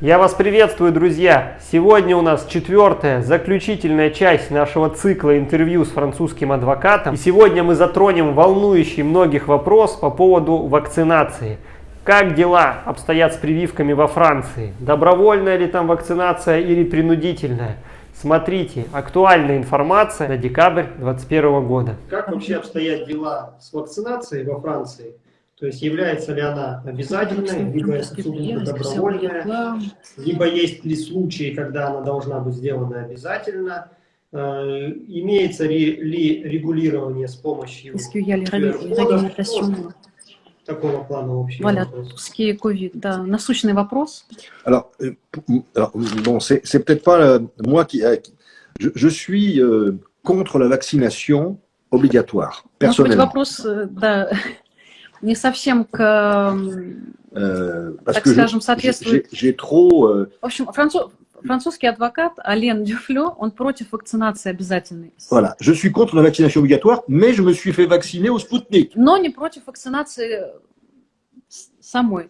Я вас приветствую, друзья! Сегодня у нас четвертая, заключительная часть нашего цикла интервью с французским адвокатом. И сегодня мы затронем волнующий многих вопрос по поводу вакцинации. Как дела обстоят с прививками во Франции? Добровольная ли там вакцинация или принудительная? Смотрите, актуальная информация на декабрь 2021 года. Как вообще обстоят дела с вакцинацией во Франции? То есть является ли она обязательной, либо это сугубо добровольная, либо есть ли случаи, когда она должна быть сделана обязательно, э, имеется ли, ли регулирование с помощью такого плана общего Voilà, ce qui est Covid, да, насущный вопрос. Alors, euh, alors bon, c'est peut-être pas euh, moi qui, euh, je, je suis contre la vaccination obligatoire, personnellement. Может быть, вопрос, да, не совсем к, euh, так скажем, соответствует. J'ai trop. Euh... В общем, француз, французский адвокат Ален Дюфлё, он против вакцинации обязательной. Voilà, je suis contre la vaccination obligatoire, mais je me suis fait vacciner au Sputnik. Но не против вакцинации самой.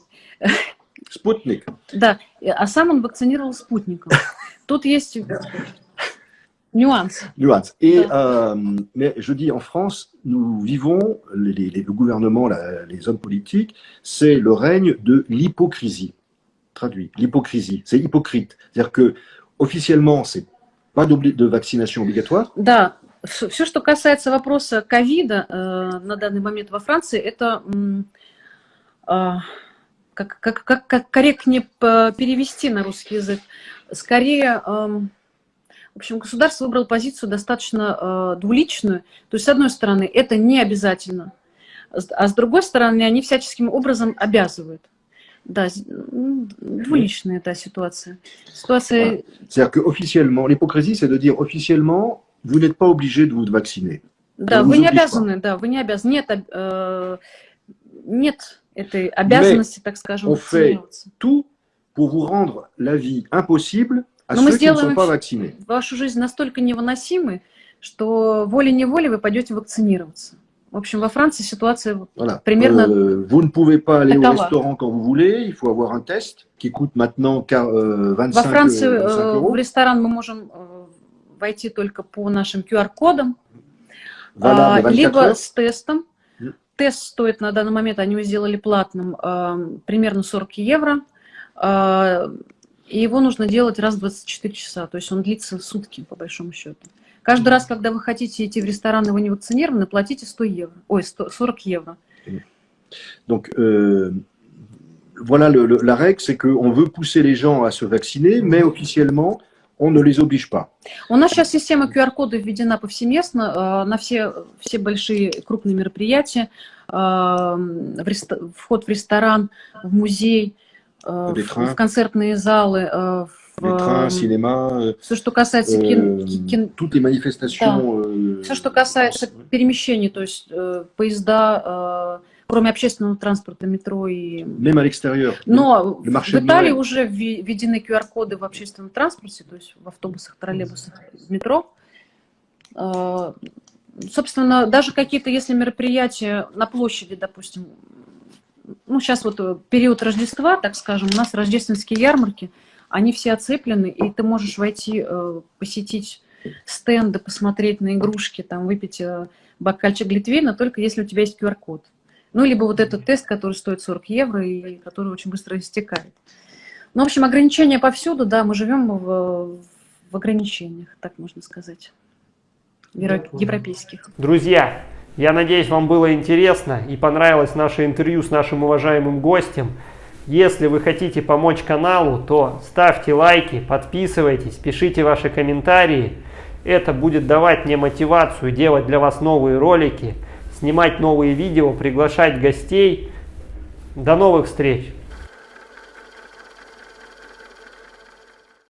Спутник. Да, а сам он вакцинировал спутником. Тут есть Nuance. Nuance. Et euh, mais je dis en France, nous vivons, les, les, le gouvernement, la, les hommes politiques, c'est le règne de l'hypocrisie. Traduit, l'hypocrisie. C'est hypocrite. C'est-à-dire que officiellement, c'est pas de vaccination obligatoire. Да, все, что касается вопроса ковида э, на данный момент во Франции, это э, как, как, как, как корректнее перевести на русский язык. Скорее, э, В общем, государство выбрало позицию достаточно э, двуличную. То есть, с одной стороны, это не обязательно, а с другой стороны, они всяческим образом обязывают. Да, двуличная эта ситуация. Ситуация... C'est-à-dire qu'officiellement, l'hypocrisie, c'est de dire officiellement, vous n'êtes pas obligé de vous vacciner. Да, вы не обязаны, да, вы не обязаны. Нет, э, нет этой обязанности, Mais так скажем, on fait tout pour vous rendre la vie impossible Но мы сделаем вашу жизнь настолько невыносимой, что волей-неволей вы пойдете вакцинироваться. В общем, во Франции ситуация voilà. примерно euh, Vous ne pouvez pas aller такова. au restaurant quand vous voulez, il faut avoir un test qui coûte maintenant 25 Во Франции в ресторан мы можем войти только по нашим QR-кодам, voilà, либо с тестом. Тест стоит на данный момент, они его сделали платным, примерно 40 евро. И его нужно делать раз в 24 часа, то есть он длится сутки, по большому счету. Каждый раз, когда вы хотите идти в ресторан, и вы не вакцинированы, платите 100 евро, ой, 100, 40 евро. Donc, euh, voilà, le, le, la règle, c'est qu'on veut pousser les gens à se vacciner, mais officiellement, on ne les oblige pas. У нас сейчас система QR-кода введена повсеместно на все, все большие крупные мероприятия, вход в ресторан, в музей, в, в концертные залы, в les trains, cinéma, все, что касается euh, кин, manifestations. Да. Euh, все, что касается перемещений, то есть э, поезда, э, кроме общественного транспорта, метро и... Но в Италии уже введены QR-коды в общественном транспорте, то есть в автобусах, троллейбусах, в метро. Э, собственно, даже какие-то, если мероприятия на площади, допустим, ну, сейчас вот э, период Рождества, так скажем, у нас рождественские ярмарки, они все оцеплены, и ты можешь войти, э, посетить стенды, посмотреть на игрушки, там, выпить э, бокальчик глитвейна, только если у тебя есть QR-код. Ну, либо вот этот тест, который стоит 40 евро и который очень быстро истекает. Ну, в общем, ограничения повсюду, да, мы живем в, в ограничениях, так можно сказать, европейских. Друзья, я надеюсь, вам было интересно и понравилось наше интервью с нашим уважаемым гостем. Если вы хотите помочь каналу, то ставьте лайки, подписывайтесь, пишите ваши комментарии. Это будет давать мне мотивацию делать для вас новые ролики, снимать новые видео, приглашать гостей. До новых встреч!